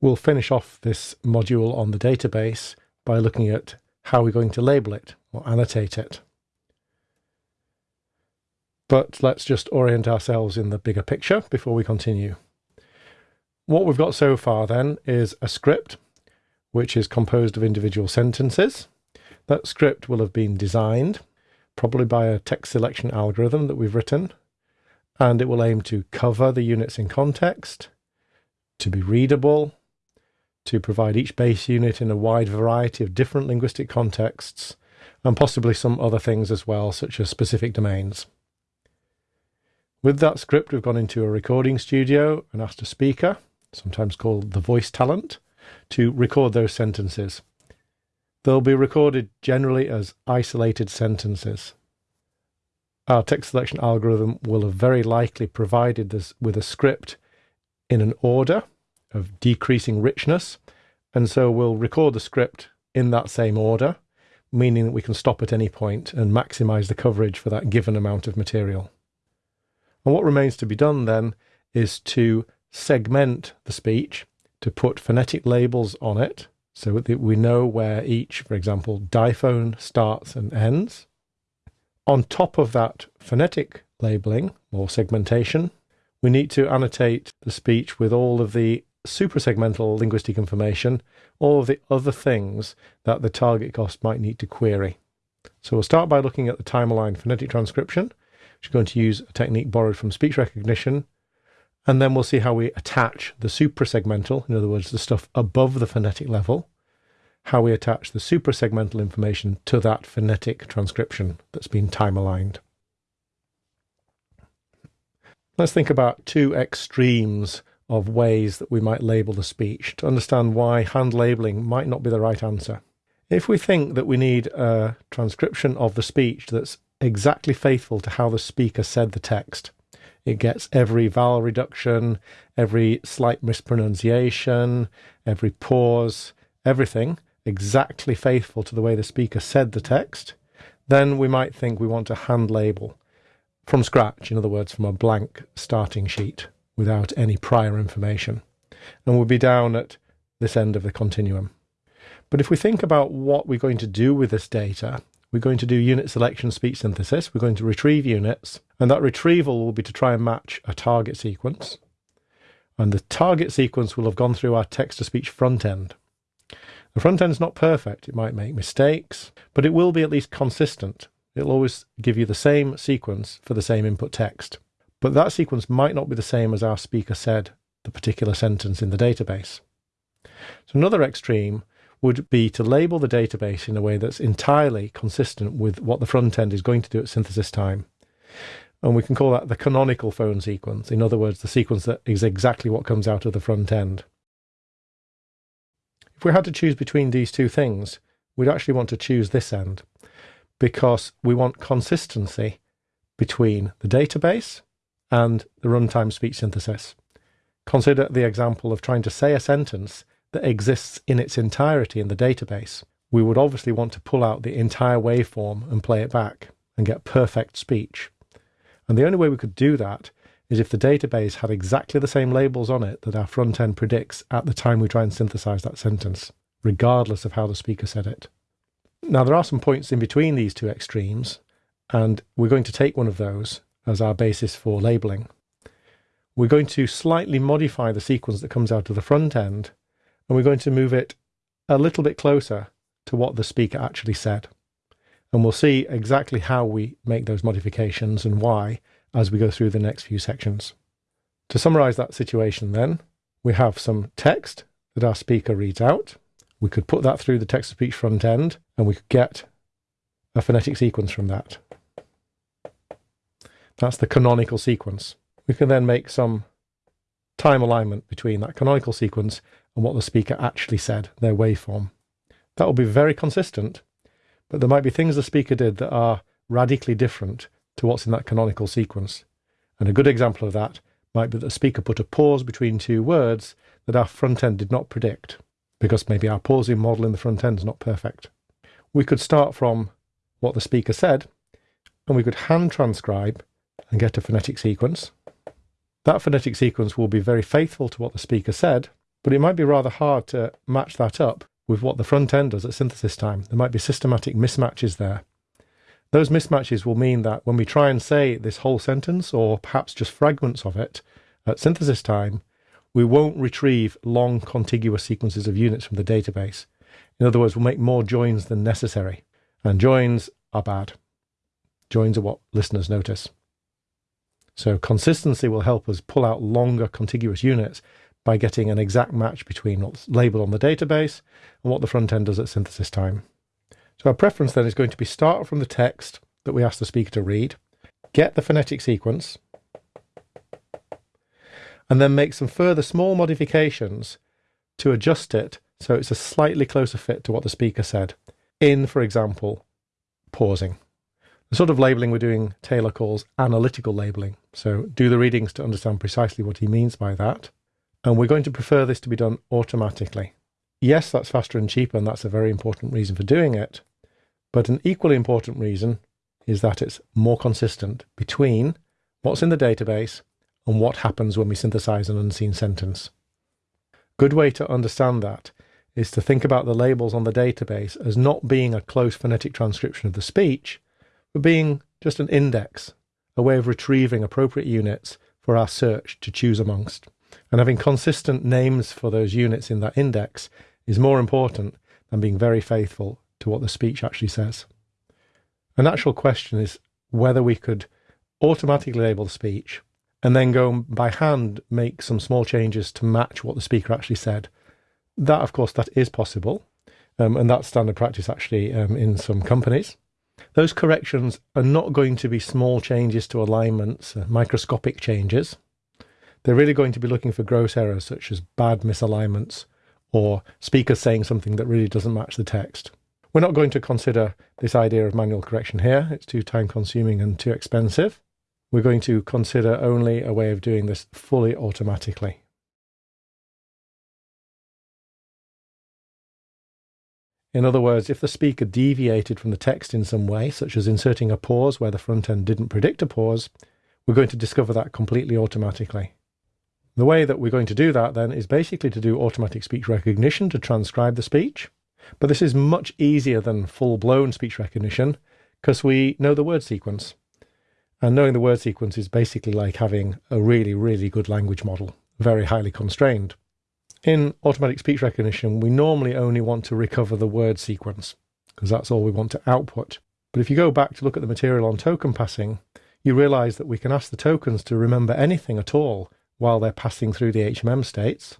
We'll finish off this module on the database by looking at how we're going to label it or annotate it. But let's just orient ourselves in the bigger picture before we continue. What we've got so far then is a script which is composed of individual sentences. That script will have been designed, probably by a text selection algorithm that we've written, and it will aim to cover the units in context, to be readable, to provide each base unit in a wide variety of different linguistic contexts, and possibly some other things as well, such as specific domains. With that script, we've gone into a recording studio and asked a speaker, sometimes called the voice talent, to record those sentences. They'll be recorded generally as isolated sentences. Our text selection algorithm will have very likely provided this with a script in an order of decreasing richness, and so we'll record the script in that same order, meaning that we can stop at any point and maximize the coverage for that given amount of material. And what remains to be done then is to segment the speech to put phonetic labels on it so that we know where each, for example, diphone starts and ends. On top of that phonetic labeling or segmentation, we need to annotate the speech with all of the suprasegmental linguistic information, all of the other things that the target cost might need to query. So we'll start by looking at the time-aligned phonetic transcription, which is going to use a technique borrowed from speech recognition and then we'll see how we attach the suprasegmental, in other words, the stuff above the phonetic level, how we attach the suprasegmental information to that phonetic transcription that's been time aligned. Let's think about two extremes of ways that we might label the speech to understand why hand labeling might not be the right answer. If we think that we need a transcription of the speech that's exactly faithful to how the speaker said the text, it gets every vowel reduction, every slight mispronunciation, every pause, everything exactly faithful to the way the speaker said the text. Then we might think we want to hand label from scratch, in other words, from a blank starting sheet without any prior information. And we'll be down at this end of the continuum. But if we think about what we're going to do with this data we're going to do unit selection speech synthesis. We're going to retrieve units, and that retrieval will be to try and match a target sequence. And the target sequence will have gone through our text to speech front end. The front end is not perfect, it might make mistakes, but it will be at least consistent. It'll always give you the same sequence for the same input text. But that sequence might not be the same as our speaker said the particular sentence in the database. So another extreme would be to label the database in a way that's entirely consistent with what the front end is going to do at synthesis time. And we can call that the canonical phone sequence. In other words, the sequence that is exactly what comes out of the front end. If we had to choose between these two things, we'd actually want to choose this end because we want consistency between the database and the runtime speech synthesis. Consider the example of trying to say a sentence that exists in its entirety in the database, we would obviously want to pull out the entire waveform and play it back and get perfect speech. And the only way we could do that is if the database had exactly the same labels on it that our front end predicts at the time we try and synthesize that sentence, regardless of how the speaker said it. Now, there are some points in between these two extremes, and we're going to take one of those as our basis for labeling. We're going to slightly modify the sequence that comes out of the front end and we're going to move it a little bit closer to what the speaker actually said. And we'll see exactly how we make those modifications and why as we go through the next few sections. To summarize that situation then, we have some text that our speaker reads out. We could put that through the text-to-speech front end and we could get a phonetic sequence from that. That's the canonical sequence. We can then make some time alignment between that canonical sequence and what the speaker actually said, their waveform. That will be very consistent, but there might be things the speaker did that are radically different to what's in that canonical sequence. And a good example of that might be that the speaker put a pause between two words that our front end did not predict, because maybe our pausing model in the front end is not perfect. We could start from what the speaker said, and we could hand transcribe and get a phonetic sequence. That phonetic sequence will be very faithful to what the speaker said, But it might be rather hard to match that up with what the front end does at synthesis time. There might be systematic mismatches there. Those mismatches will mean that when we try and say this whole sentence, or perhaps just fragments of it, at synthesis time, we won't retrieve long contiguous sequences of units from the database. In other words, we'll make more joins than necessary. And joins are bad. Joins are what listeners notice. So consistency will help us pull out longer contiguous units by getting an exact match between what's labeled on the database and what the front end does at synthesis time. So our preference then is going to be start from the text that we ask the speaker to read, get the phonetic sequence, and then make some further small modifications to adjust it so it's a slightly closer fit to what the speaker said. In, for example, pausing. The sort of labeling we're doing, Taylor calls analytical labeling. So do the readings to understand precisely what he means by that. And we're going to prefer this to be done automatically. Yes, that's faster and cheaper, and that's a very important reason for doing it. But an equally important reason is that it's more consistent between what's in the database and what happens when we synthesize an unseen sentence. Good way to understand that is to think about the labels on the database as not being a close phonetic transcription of the speech, but being just an index, a way of retrieving appropriate units for our search to choose amongst. And having consistent names for those units in that index is more important than being very faithful to what the speech actually says. A natural question is whether we could automatically label the speech and then go by hand make some small changes to match what the speaker actually said. That, of course, that is possible, um, and that's standard practice actually um, in some companies. Those corrections are not going to be small changes to alignments, uh, microscopic changes. They're really going to be looking for gross errors such as bad misalignments or speakers saying something that really doesn't match the text. We're not going to consider this idea of manual correction here. It's too time consuming and too expensive. We're going to consider only a way of doing this fully automatically. In other words, if the speaker deviated from the text in some way, such as inserting a pause where the front end didn't predict a pause, we're going to discover that completely automatically. The way that we're going to do that then is basically to do automatic speech recognition to transcribe the speech. But this is much easier than full-blown speech recognition because we know the word sequence. And knowing the word sequence is basically like having a really, really good language model, very highly constrained. In automatic speech recognition, we normally only want to recover the word sequence because that's all we want to output. But if you go back to look at the material on token passing, you realize that we can ask the tokens to remember anything at all while they're passing through the HMM states,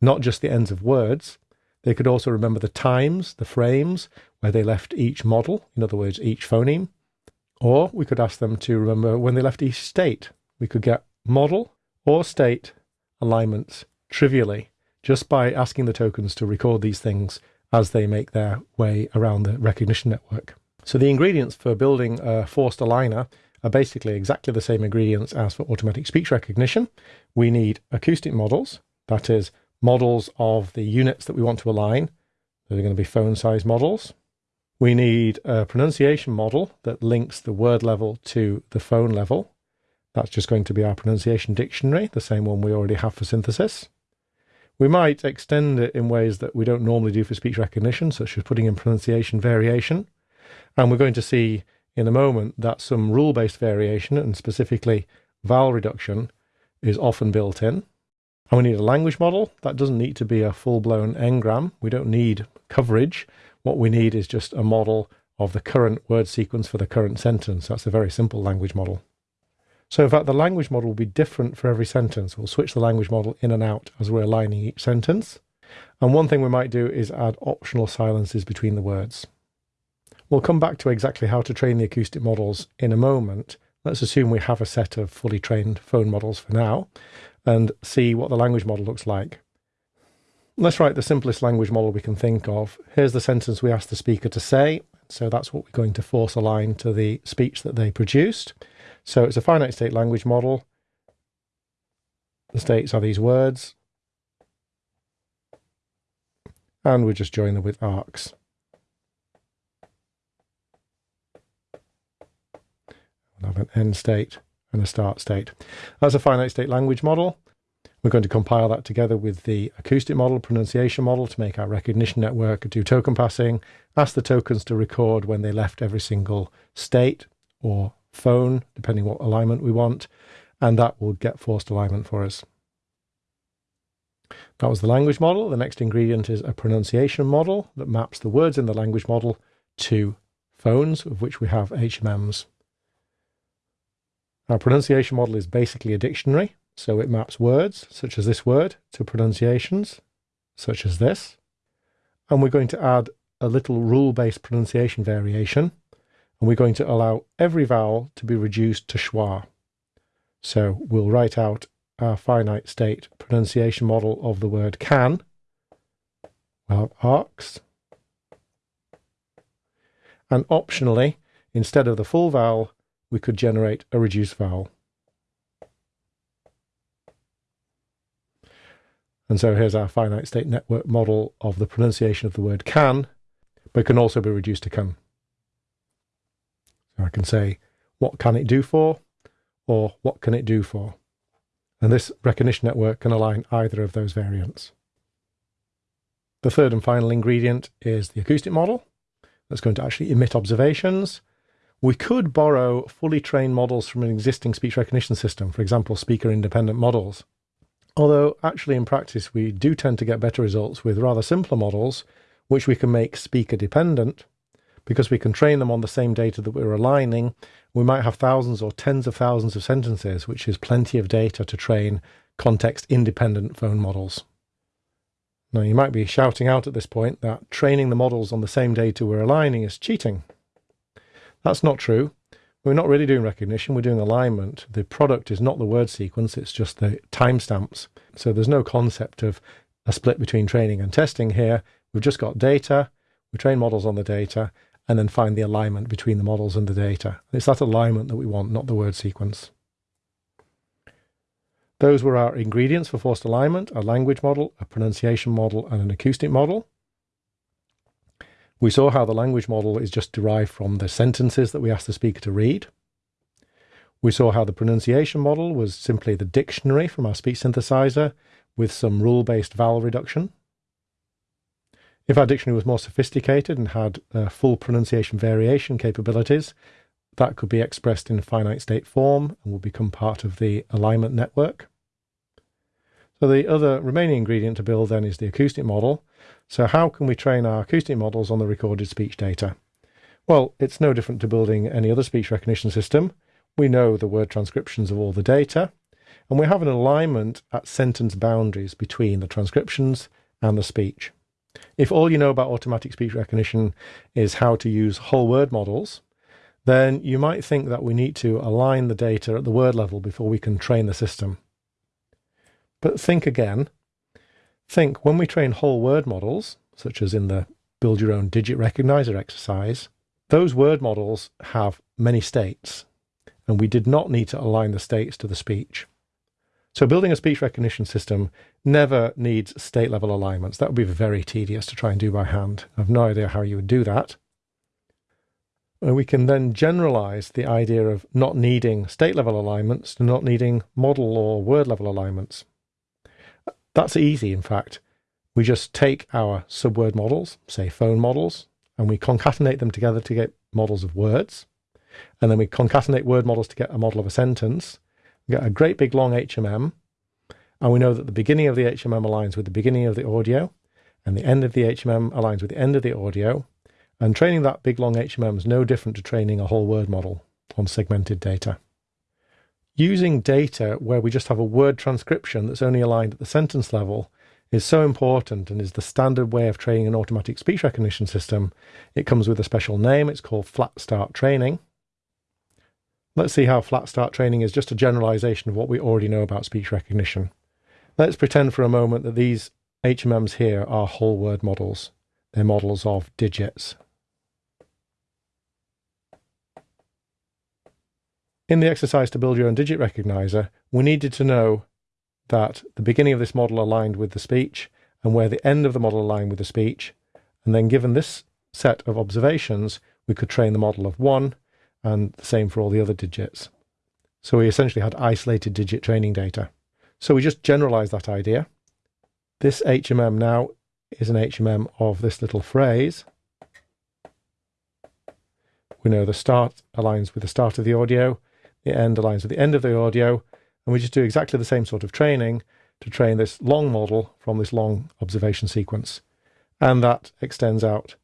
not just the ends of words. They could also remember the times, the frames, where they left each model, in other words, each phoneme. Or we could ask them to remember when they left each state. We could get model or state alignments trivially just by asking the tokens to record these things as they make their way around the recognition network. So the ingredients for building a forced aligner are basically exactly the same ingredients as for automatic speech recognition. We need acoustic models, that is, models of the units that we want to align. They're going to be phone size models. We need a pronunciation model that links the word level to the phone level. That's just going to be our pronunciation dictionary, the same one we already have for synthesis. We might extend it in ways that we don't normally do for speech recognition, such as putting in pronunciation variation. And we're going to see in a moment that some rule based variation, and specifically vowel reduction, is often built in. And we need a language model. That doesn't need to be a full blown n-gram. We don't need coverage. What we need is just a model of the current word sequence for the current sentence. That's a very simple language model. So in fact, the language model will be different for every sentence. We'll switch the language model in and out as we're aligning each sentence. And one thing we might do is add optional silences between the words. We'll come back to exactly how to train the acoustic models in a moment. Let's assume we have a set of fully trained phone models for now and see what the language model looks like. Let's write the simplest language model we can think of. Here's the sentence we asked the speaker to say. So that's what we're going to force align to the speech that they produced. So it's a finite state language model. The states are these words. And we just join them with arcs. We'll have an end state and a start state. That's a finite state language model. We're going to compile that together with the acoustic model, pronunciation model to make our recognition network do token passing, ask the tokens to record when they left every single state or phone, depending what alignment we want, and that will get forced alignment for us. That was the language model. The next ingredient is a pronunciation model that maps the words in the language model to phones, of which we have HMMs. Our pronunciation model is basically a dictionary, so it maps words, such as this word, to pronunciations, such as this. And we're going to add a little rule-based pronunciation variation, and we're going to allow every vowel to be reduced to schwa. So we'll write out our finite state pronunciation model of the word can. We'll have arcs. And optionally, instead of the full vowel, we could generate a reduced vowel. And so here's our finite state network model of the pronunciation of the word can, but can also be reduced to can. So I can say, what can it do for? Or what can it do for? And this recognition network can align either of those variants. The third and final ingredient is the acoustic model that's going to actually emit observations. We could borrow fully trained models from an existing speech recognition system, for example, speaker independent models. Although actually in practice we do tend to get better results with rather simpler models, which we can make speaker dependent, because we can train them on the same data that we're aligning. We might have thousands or tens of thousands of sentences, which is plenty of data to train context independent phone models. Now, you might be shouting out at this point that training the models on the same data we're aligning is cheating. That's not true. We're not really doing recognition, we're doing alignment. The product is not the word sequence, it's just the timestamps. So there's no concept of a split between training and testing here. We've just got data, we train models on the data, and then find the alignment between the models and the data. It's that alignment that we want, not the word sequence. Those were our ingredients for forced alignment, a language model, a pronunciation model, and an acoustic model. We saw how the language model is just derived from the sentences that we ask the speaker to read. We saw how the pronunciation model was simply the dictionary from our speech synthesizer with some rule-based vowel reduction. If our dictionary was more sophisticated and had uh, full pronunciation variation capabilities, that could be expressed in finite state form and will become part of the alignment network. So the other remaining ingredient to build then is the acoustic model. So how can we train our acoustic models on the recorded speech data? Well, it's no different to building any other speech recognition system. We know the word transcriptions of all the data, and we have an alignment at sentence boundaries between the transcriptions and the speech. If all you know about automatic speech recognition is how to use whole word models, then you might think that we need to align the data at the word level before we can train the system. But think again. Think when we train whole word models, such as in the build your own digit recognizer exercise, those word models have many states, and we did not need to align the states to the speech. So building a speech recognition system never needs state level alignments. That would be very tedious to try and do by hand. I have no idea how you would do that. And we can then generalize the idea of not needing state level alignments to not needing model or word level alignments. That's easy, in fact. We just take our subword models, say phone models, and we concatenate them together to get models of words. And then we concatenate word models to get a model of a sentence. We get a great big long HMM. And we know that the beginning of the HMM aligns with the beginning of the audio, and the end of the HMM aligns with the end of the audio. And training that big long HMM is no different to training a whole word model on segmented data using data where we just have a word transcription that's only aligned at the sentence level is so important and is the standard way of training an automatic speech recognition system. It comes with a special name. It's called flat start training. Let's see how flat start training is just a generalization of what we already know about speech recognition. Let's pretend for a moment that these HMMs here are whole word models. They're models of digits. in the exercise to build your own digit recognizer, we needed to know that the beginning of this model aligned with the speech and where the end of the model aligned with the speech. And then given this set of observations, we could train the model of one and the same for all the other digits. So we essentially had isolated digit training data. So we just generalize that idea. This HMM now is an HMM of this little phrase. We know the start aligns with the start of the audio, the end aligns with the end of the audio, and we just do exactly the same sort of training to train this long model from this long observation sequence. And that extends out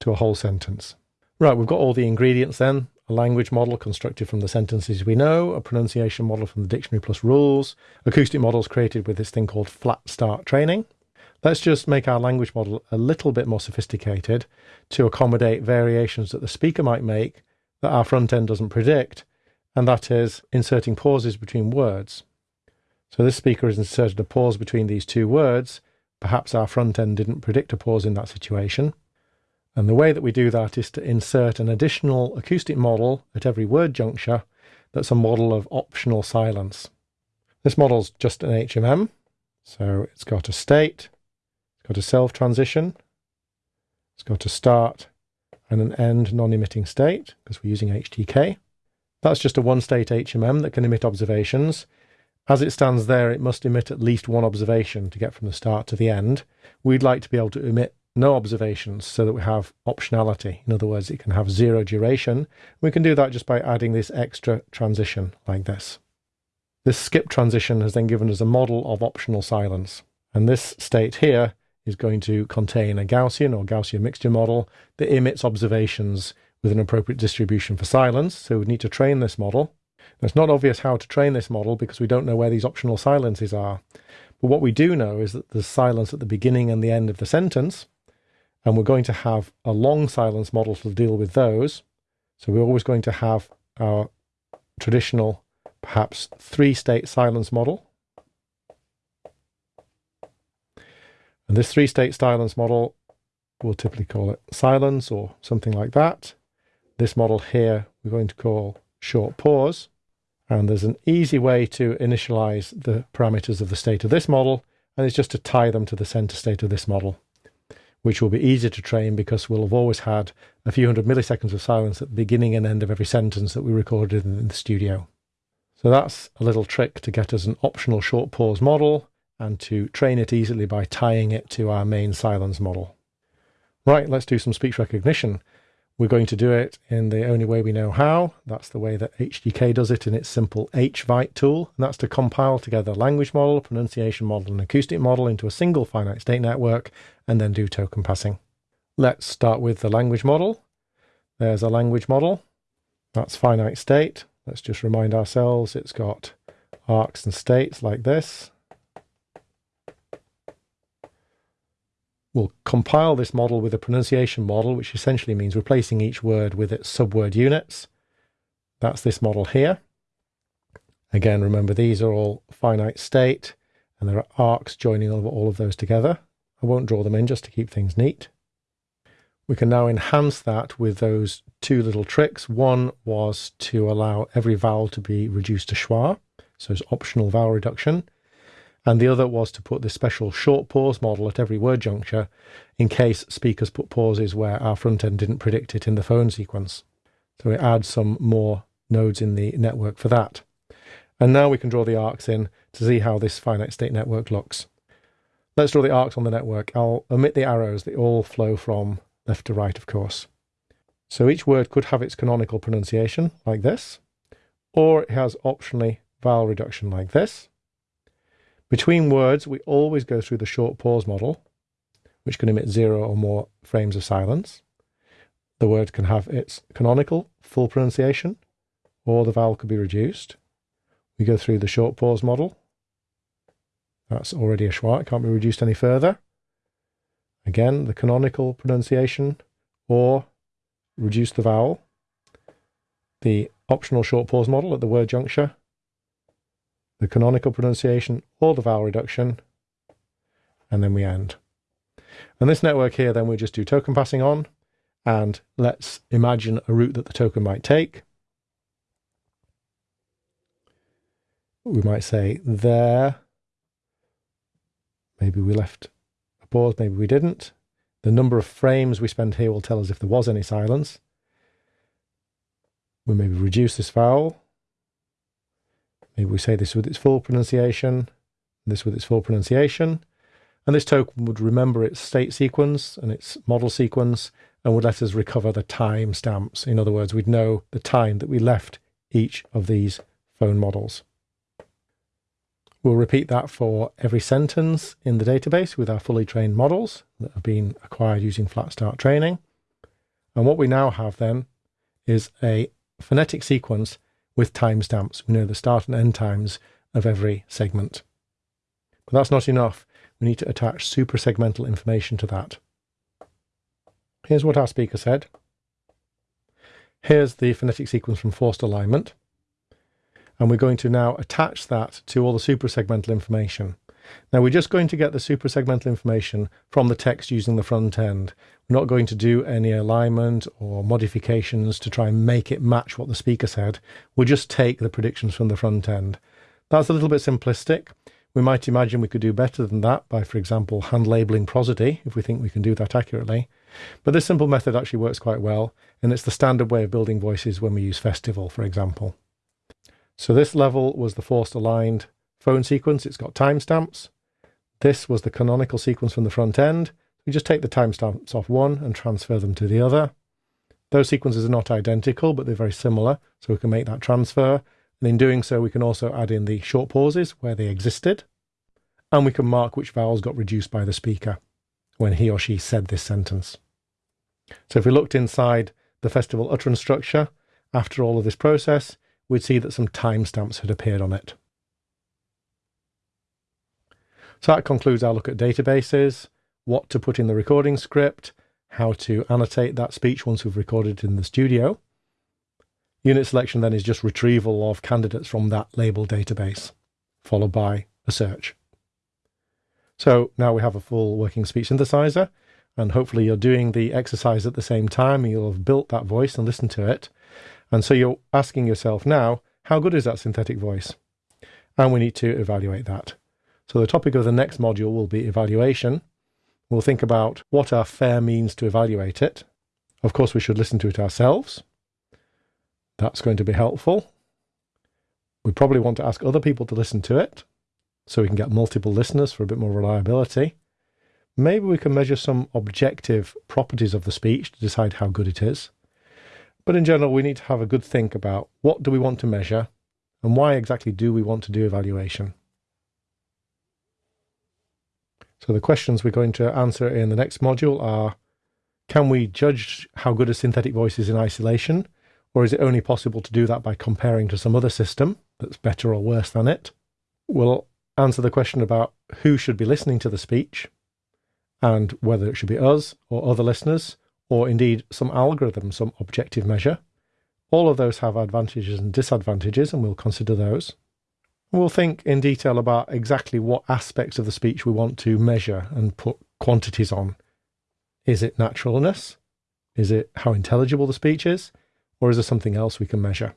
to a whole sentence. Right, we've got all the ingredients then. A language model constructed from the sentences we know, a pronunciation model from the dictionary plus rules, acoustic models created with this thing called flat start training. Let's just make our language model a little bit more sophisticated to accommodate variations that the speaker might make that our front end doesn't predict, and that is inserting pauses between words. So this speaker has inserted a pause between these two words. Perhaps our front end didn't predict a pause in that situation. And the way that we do that is to insert an additional acoustic model at every word juncture that's a model of optional silence. This model's just an HMM, so it's got a state, it's got a self transition, it's got a start and an end non-emitting state because we're using HTK. That's just a one-state HMM that can emit observations. As it stands there, it must emit at least one observation to get from the start to the end. We'd like to be able to emit no observations so that we have optionality. In other words, it can have zero duration. We can do that just by adding this extra transition like this. This skip transition has then given us a model of optional silence. And this state here is going to contain a Gaussian or Gaussian mixture model that emits observations with an appropriate distribution for silence. So we need to train this model. Now, it's not obvious how to train this model because we don't know where these optional silences are. But what we do know is that there's silence at the beginning and the end of the sentence, and we're going to have a long silence model to deal with those. So we're always going to have our traditional, perhaps three state silence model. And this three state silence model, we'll typically call it silence or something like that. This model here, we're going to call short pause. And there's an easy way to initialize the parameters of the state of this model, and it's just to tie them to the center state of this model which will be easier to train because we'll have always had a few hundred milliseconds of silence at the beginning and end of every sentence that we recorded in the studio. So that's a little trick to get us an optional short pause model and to train it easily by tying it to our main silence model. Right, let's do some speech recognition. We're going to do it in the only way we know how. That's the way that HTK does it in its simple HVITE tool. And that's to compile together language model, pronunciation model, and acoustic model into a single finite state network and then do token passing. Let's start with the language model. There's a language model. That's finite state. Let's just remind ourselves it's got arcs and states like this. We'll compile this model with a pronunciation model, which essentially means replacing each word with its subword units. That's this model here. Again, remember these are all finite state and there are arcs joining all of those together. I won't draw them in just to keep things neat. We can now enhance that with those two little tricks. One was to allow every vowel to be reduced to schwa, so it's optional vowel reduction and the other was to put this special short pause model at every word juncture in case speakers put pauses where our front end didn't predict it in the phone sequence. So we add some more nodes in the network for that. And now we can draw the arcs in to see how this finite state network looks. Let's draw the arcs on the network. I'll omit the arrows. They all flow from left to right, of course. So each word could have its canonical pronunciation, like this, or it has optionally vowel reduction like this. Between words, we always go through the short pause model, which can emit zero or more frames of silence. The word can have its canonical full pronunciation, or the vowel could be reduced. We go through the short pause model. That's already a schwa, it can't be reduced any further. Again, the canonical pronunciation, or reduce the vowel. The optional short pause model at the word juncture, the canonical pronunciation or the vowel reduction, and then we end. And this network here, then we just do token passing on, and let's imagine a route that the token might take. We might say there. Maybe we left a pause, maybe we didn't. The number of frames we spend here will tell us if there was any silence. We maybe reduce this vowel We say this with its full pronunciation. this with its full pronunciation. And this token would remember its state sequence and its model sequence and would let us recover the time stamps. In other words, we'd know the time that we left each of these phone models. We'll repeat that for every sentence in the database with our fully trained models that have been acquired using flat start training. And what we now have then is a phonetic sequence with timestamps. We know the start and end times of every segment. But that's not enough. We need to attach suprasegmental information to that. Here's what our speaker said. Here's the phonetic sequence from forced alignment. And we're going to now attach that to all the suprasegmental information. Now we're just going to get the suprasegmental information from the text using the front end. We're not going to do any alignment or modifications to try and make it match what the speaker said. We'll just take the predictions from the front end. That's a little bit simplistic. We might imagine we could do better than that by, for example, hand labeling prosody, if we think we can do that accurately. But this simple method actually works quite well, and it's the standard way of building voices when we use Festival, for example. So this level was the forced aligned phone sequence. It's got timestamps. This was the canonical sequence from the front end. We just take the timestamps off one and transfer them to the other. Those sequences are not identical, but they're very similar, so we can make that transfer. And in doing so, we can also add in the short pauses where they existed. And we can mark which vowels got reduced by the speaker when he or she said this sentence. So if we looked inside the festival utterance structure, after all of this process, we'd see that some timestamps had appeared on it. So that concludes our look at databases, what to put in the recording script, how to annotate that speech once we've recorded it in the studio. Unit selection then is just retrieval of candidates from that label database, followed by a search. So now we have a full working speech synthesizer, and hopefully you're doing the exercise at the same time, and you'll have built that voice and listened to it. And so you're asking yourself now, how good is that synthetic voice? And we need to evaluate that. So the topic of the next module will be evaluation. We'll think about what our fair means to evaluate it. Of course, we should listen to it ourselves. That's going to be helpful. We probably want to ask other people to listen to it so we can get multiple listeners for a bit more reliability. Maybe we can measure some objective properties of the speech to decide how good it is. But in general, we need to have a good think about what do we want to measure and why exactly do we want to do evaluation. So the questions we're going to answer in the next module are, can we judge how good a synthetic voice is in isolation? Or is it only possible to do that by comparing to some other system that's better or worse than it? We'll answer the question about who should be listening to the speech and whether it should be us or other listeners, or indeed some algorithm, some objective measure. All of those have advantages and disadvantages, and we'll consider those. We'll think in detail about exactly what aspects of the speech we want to measure and put quantities on. Is it naturalness? Is it how intelligible the speech is? or is there something else we can measure?